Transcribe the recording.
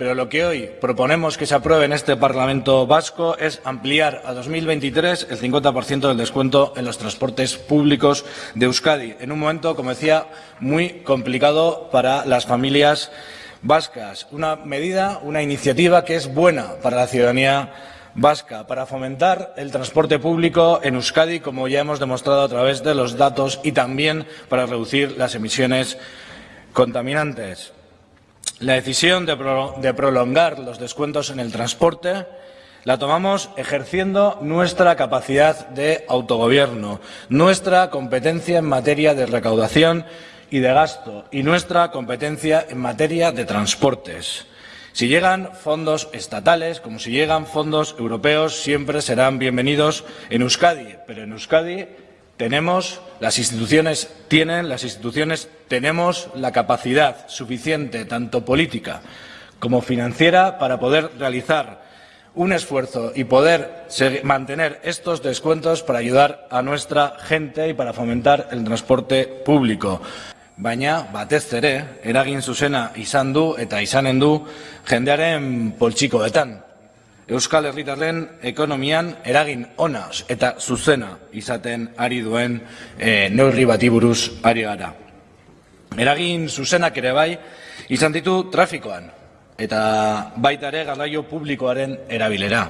pero lo que hoy proponemos que se apruebe en este Parlamento vasco es ampliar a 2023 el 50% del descuento en los transportes públicos de Euskadi, en un momento, como decía, muy complicado para las familias vascas. Una medida, una iniciativa que es buena para la ciudadanía vasca para fomentar el transporte público en Euskadi, como ya hemos demostrado a través de los datos, y también para reducir las emisiones contaminantes. La decisión de, prolongar los descuentos en el transporte la tomamos ejerciendo nuestra capacidad de autogobierno, nuestra competencia en materia de recaudación y de gasto y nuestra competencia en materia de transportes. Si llegan fondos estatales, como si llegan fondos europeos, siempre serán bienvenidos en Euskadi, pero en Euskadi tenemos, las instituciones tienen, las instituciones tenemos la capacidad suficiente, tanto política como financiera, para poder realizar un esfuerzo y poder mantener estos descuentos para ayudar a nuestra gente y para fomentar el transporte público baina batez ere eragin zuzena izan du eta izanen du jendearen poltsikoetan. Euskal Herritarren ekonomian eragin ona eta zuzena izaten ari duen e, neurri bati buruz ari gara. Eragin zuzenak ere bai izan ditu trafikoan eta baita ere garraio publikoaren erabilera.